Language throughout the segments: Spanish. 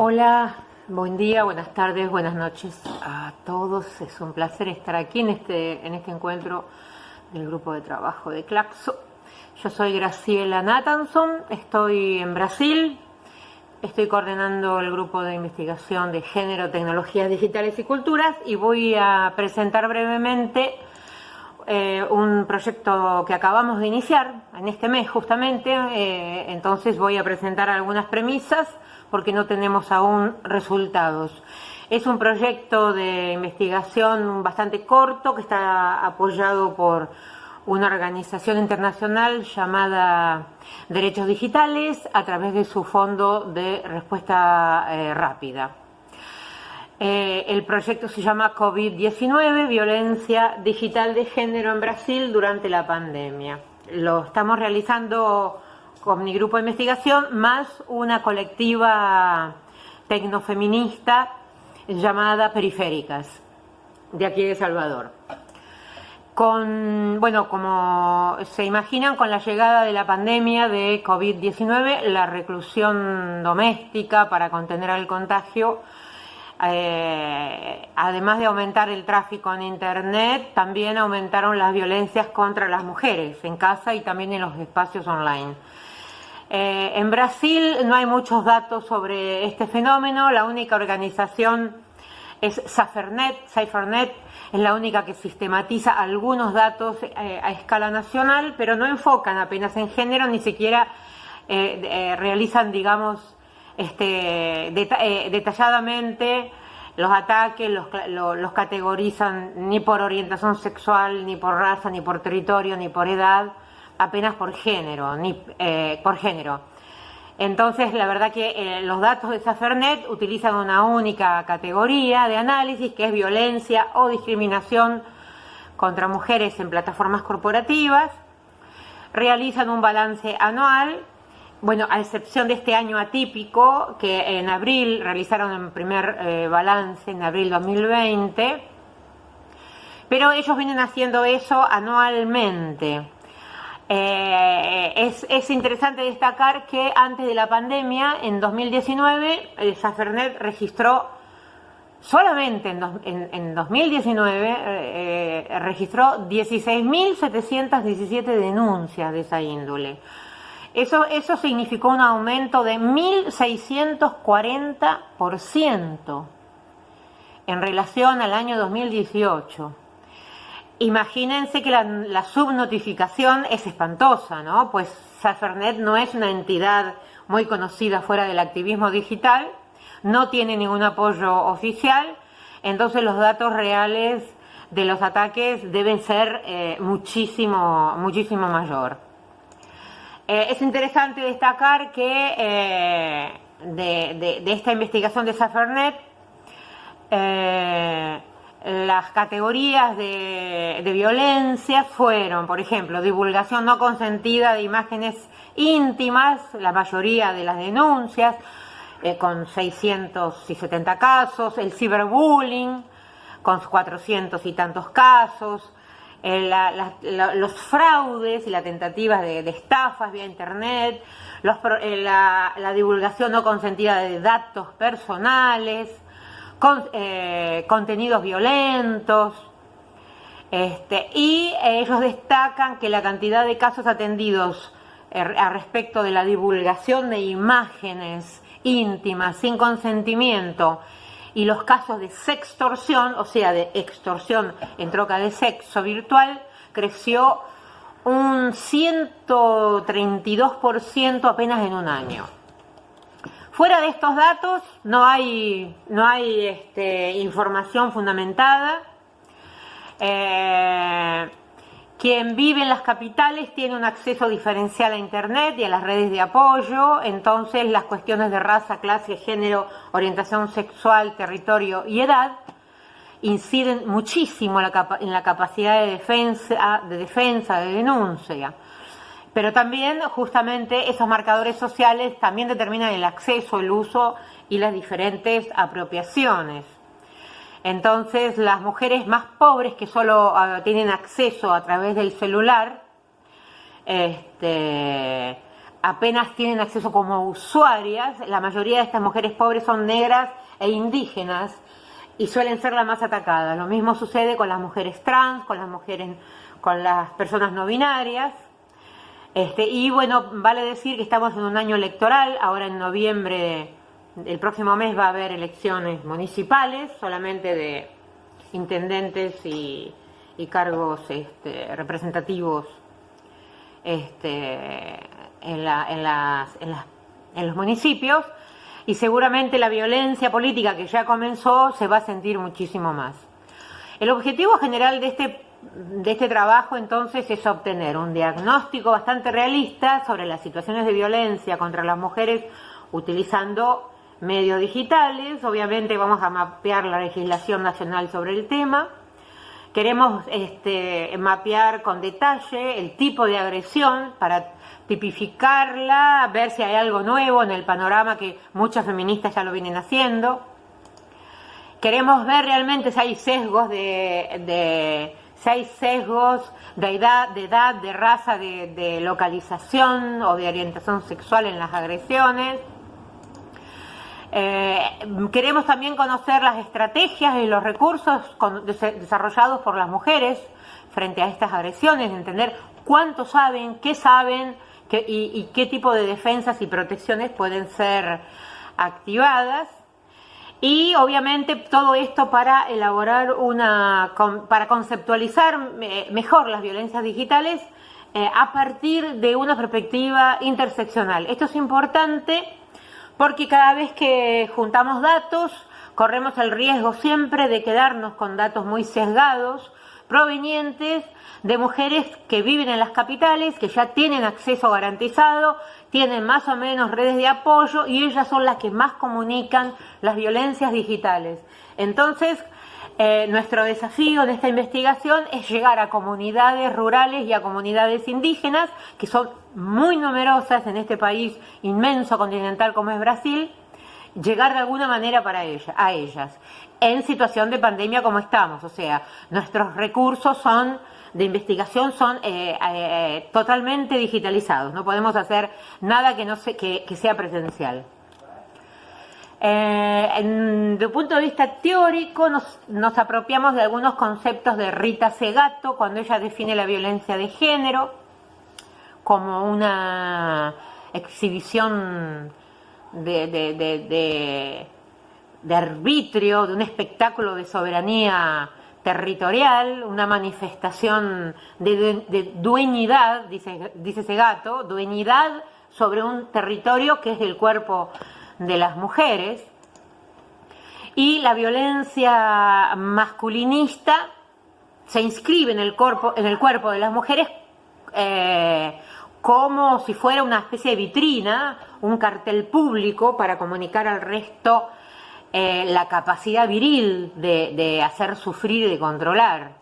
Hola, buen día, buenas tardes, buenas noches a todos. Es un placer estar aquí en este, en este encuentro del grupo de trabajo de Claxo. Yo soy Graciela Nathanson, estoy en Brasil, estoy coordinando el grupo de investigación de género, tecnologías digitales y culturas y voy a presentar brevemente eh, un proyecto que acabamos de iniciar en este mes justamente, eh, entonces voy a presentar algunas premisas porque no tenemos aún resultados. Es un proyecto de investigación bastante corto que está apoyado por una organización internacional llamada Derechos Digitales a través de su fondo de respuesta eh, rápida. Eh, el proyecto se llama COVID-19, Violencia Digital de Género en Brasil durante la pandemia. Lo estamos realizando con mi grupo de investigación, más una colectiva tecnofeminista llamada Periféricas, de aquí de Salvador. Con, bueno, como se imaginan, con la llegada de la pandemia de COVID-19, la reclusión doméstica para contener el contagio, eh, además de aumentar el tráfico en Internet, también aumentaron las violencias contra las mujeres en casa y también en los espacios online. Eh, en Brasil no hay muchos datos sobre este fenómeno, la única organización es Safernet, Cyfernet es la única que sistematiza algunos datos eh, a escala nacional, pero no enfocan apenas en género, ni siquiera realizan, digamos, este, detalladamente los ataques, los, los categorizan ni por orientación sexual, ni por raza, ni por territorio, ni por edad, apenas por género, ni, eh, por género. Entonces, la verdad que eh, los datos de Safernet utilizan una única categoría de análisis que es violencia o discriminación contra mujeres en plataformas corporativas. Realizan un balance anual, bueno, a excepción de este año atípico, que en abril realizaron el primer eh, balance, en abril 2020, pero ellos vienen haciendo eso anualmente. Eh, es, es, interesante destacar que antes de la pandemia, en 2019, el Safernet registró, solamente en, en, 2019, eh, registró 16.717 denuncias de esa índole. Eso, significó un aumento de 1.640% en relación al año 2018. Imagínense que la, subnotificación es espantosa, ¿no? Pues Safernet no es una entidad muy conocida fuera del activismo digital, no tiene ningún apoyo oficial, entonces los datos reales de los ataques deben ser eh, muchísimo, muchísimo mayor. Eh, es interesante destacar que eh, de, de, esta investigación de Safernet, las categorías de, violencia fueron, por ejemplo, divulgación no consentida de imágenes íntimas, la mayoría de las denuncias, eh, con 670 casos, el ciberbullying, con 400 y tantos casos, eh, los fraudes y las tentativas de, estafas vía internet, eh, la divulgación no consentida de datos personales, eh, contenidos violentos, este, y ellos destacan que la cantidad de casos atendidos eh, a respecto de la divulgación de imágenes íntimas sin consentimiento y los casos de sextorsión, o sea, de extorsión en troca de sexo virtual, creció un 132% apenas en un año. Fuera de estos datos no hay, no hay este, información fundamentada. Eh, quien vive en las capitales tiene un acceso diferencial a Internet y a las redes de apoyo, entonces las cuestiones de raza, clase, género, orientación sexual, territorio y edad inciden muchísimo en la capacidad de defensa, de defensa, de denuncia. Pero también justamente esos marcadores sociales también determinan el acceso, el uso y las diferentes apropiaciones. Entonces las mujeres más pobres que solo ah, tienen acceso a través del celular, este, apenas tienen acceso como usuarias. La mayoría de estas mujeres pobres son negras e indígenas y suelen ser las más atacadas. Lo mismo sucede con las mujeres trans, con las mujeres, con las personas no binarias. Este, y bueno, vale decir que estamos en un año electoral, ahora en noviembre, el próximo mes va a haber elecciones municipales, solamente de intendentes y, cargos este, representativos este, en, los municipios y seguramente la violencia política que ya comenzó se va a sentir muchísimo más. El objetivo general de este, de este trabajo entonces es obtener un diagnóstico bastante realista sobre las situaciones de violencia contra las mujeres utilizando medios digitales, obviamente vamos a mapear la legislación nacional sobre el tema, queremos este, mapear con detalle el tipo de agresión para tipificarla, ver si hay algo nuevo en el panorama que muchas feministas ya lo vienen haciendo. Queremos ver realmente si hay sesgos de, si hay sesgos de edad, de edad, de raza, de, localización o de orientación sexual en las agresiones. Eh, queremos también conocer las estrategias y los recursos desarrollados por las mujeres frente a estas agresiones, entender cuánto saben, qué saben, y, qué tipo de defensas y protecciones pueden ser activadas. Y obviamente todo esto para elaborar una, para conceptualizar eh, mejor las violencias digitales eh, a partir de una perspectiva interseccional. Esto es importante porque cada vez que juntamos datos corremos el riesgo siempre de quedarnos con datos muy sesgados provenientes de mujeres que viven en las capitales, que ya tienen acceso garantizado, tienen más o menos redes de apoyo y ellas son las que más comunican las violencias digitales. Entonces, eh, nuestro desafío de esta investigación es llegar a comunidades rurales y a comunidades indígenas, que son muy numerosas en este país inmenso continental como es Brasil, llegar de alguna manera para ella, a ellas en situación de pandemia como estamos. O sea, nuestros recursos son de investigación son eh, eh, totalmente digitalizados. No podemos hacer nada que, no que, sea presencial. Eh, desde un punto de vista teórico nos, nos, apropiamos de algunos conceptos de Rita Segato cuando ella define la violencia de género como una exhibición de de arbitrio, de un espectáculo de soberanía territorial, una manifestación de, dueñidad, dice, dice ese gato, dueñidad sobre un territorio que es el cuerpo de las mujeres. Y la violencia masculinista se inscribe en el cuerpo, en el cuerpo de las mujeres eh, como si fuera una especie de vitrina, un cartel público para comunicar al resto eh, la capacidad viril de, hacer sufrir y de controlar.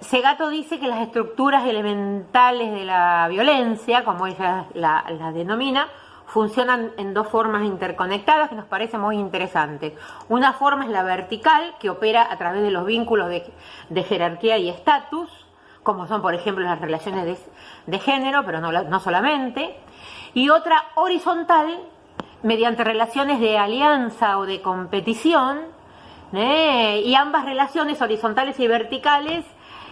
Segato dice que las estructuras elementales de la violencia, como ella las denomina, funcionan en dos formas interconectadas que nos parece muy interesantes. Una forma es la vertical, que opera a través de los vínculos de, jerarquía y estatus, como son por ejemplo las relaciones de, género, pero no, no solamente. Y otra horizontal, mediante relaciones de alianza o de competición, ¿eh? y ambas relaciones horizontales y verticales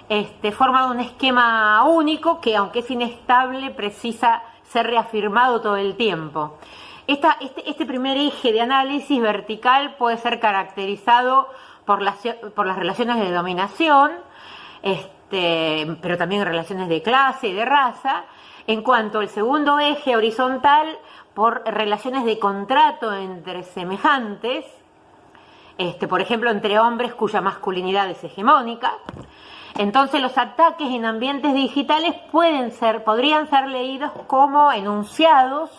este, forman un esquema único que, aunque es inestable, precisa ser reafirmado todo el tiempo. Este, este, primer eje de análisis vertical puede ser caracterizado por las, por las relaciones de dominación, este, pero también relaciones de clase y de raza, en cuanto al segundo eje horizontal por relaciones de contrato entre semejantes, este, por ejemplo, entre hombres cuya masculinidad es hegemónica. Entonces los ataques en ambientes digitales pueden ser, podrían ser leídos como enunciados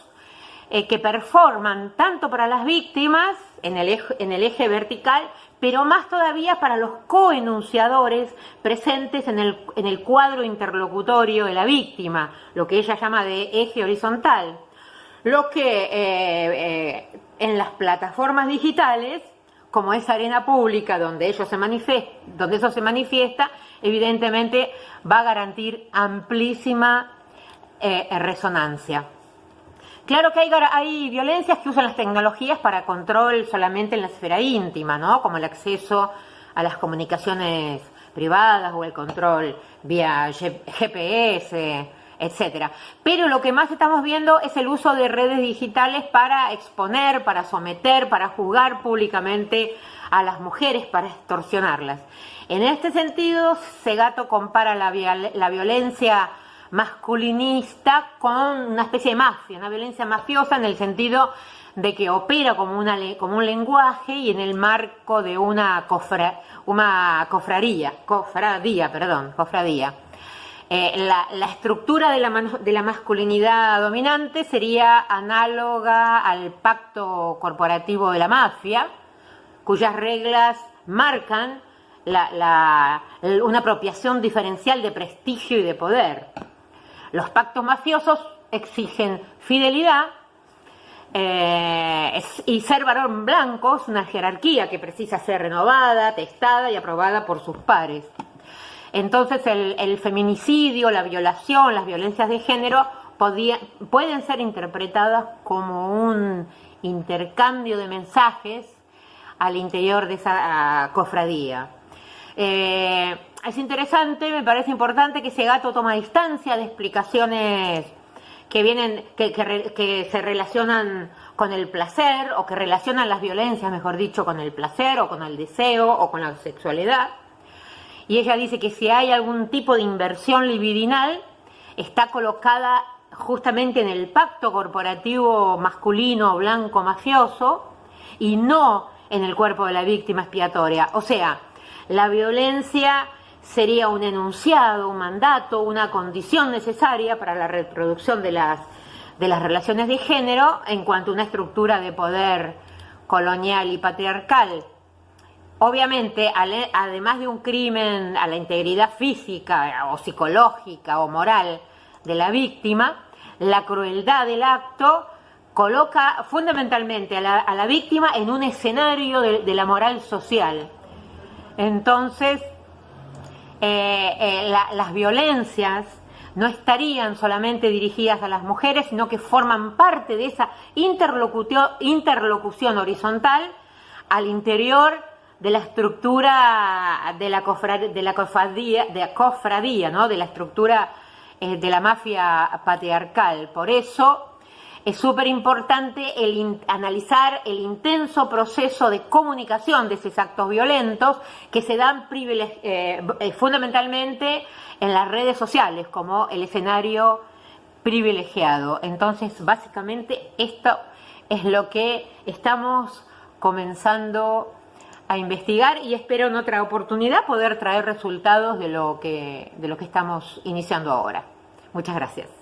eh, que performan tanto para las víctimas en el eje vertical, pero más todavía para los coenunciadores presentes en el, en el cuadro interlocutorio de la víctima, lo que ella llama de eje horizontal lo que eh, eh, en las plataformas digitales, como es arena pública donde, ello se donde eso se manifiesta, evidentemente va a garantir amplísima eh, resonancia. Claro que hay, violencias que usan las tecnologías para control solamente en la esfera íntima, ¿no? Como el acceso a las comunicaciones privadas o el control vía GPS, etcétera. Pero lo que más estamos viendo es el uso de redes digitales para exponer, para someter, para juzgar públicamente a las mujeres, para extorsionarlas. En este sentido, Segato compara la violencia masculinista con una especie de mafia, una violencia mafiosa en el sentido de que opera como, una, como un lenguaje y en el marco de una, cofra, una cofraría, cofradía, perdón, cofradía. Eh, la, estructura de la, de la, masculinidad dominante sería análoga al pacto corporativo de la mafia, cuyas reglas marcan una apropiación diferencial de prestigio y de poder. Los pactos mafiosos exigen fidelidad eh, y ser varón blanco es una jerarquía que precisa ser renovada, testada y aprobada por sus pares. Entonces el, feminicidio, la violación, las violencias de género pueden ser interpretadas como un intercambio de mensajes al interior de esa cofradía. Eh, es interesante, me parece importante que ese gato toma distancia de explicaciones que vienen, que, que, se relacionan con el placer o que relacionan las violencias, mejor dicho, con el placer o con el deseo o con la sexualidad. Y ella dice que si hay algún tipo de inversión libidinal, está colocada justamente en el pacto corporativo masculino, blanco, mafioso, y no en el cuerpo de la víctima expiatoria. O sea, la violencia sería un enunciado, un mandato, una condición necesaria para la reproducción de las, de las relaciones de género en cuanto a una estructura de poder colonial y patriarcal. Obviamente, además de un crimen a la integridad física o psicológica o moral de la víctima, la crueldad del acto coloca fundamentalmente a la, víctima en un escenario de la moral social. Entonces, eh, eh, las violencias no estarían solamente dirigidas a las mujeres, sino que forman parte de esa interlocución, horizontal al interior de la estructura de la, cofradía, de la cofradía, de, cofradía ¿no? de la estructura eh, de la mafia patriarcal. Por eso es súper importante el analizar el intenso proceso de comunicación de esos actos violentos que se dan eh, eh, fundamentalmente en las redes sociales como el escenario privilegiado. Entonces, básicamente esto es lo que estamos comenzando a investigar y espero en otra oportunidad poder traer resultados de lo que, de lo que estamos iniciando ahora. Muchas gracias.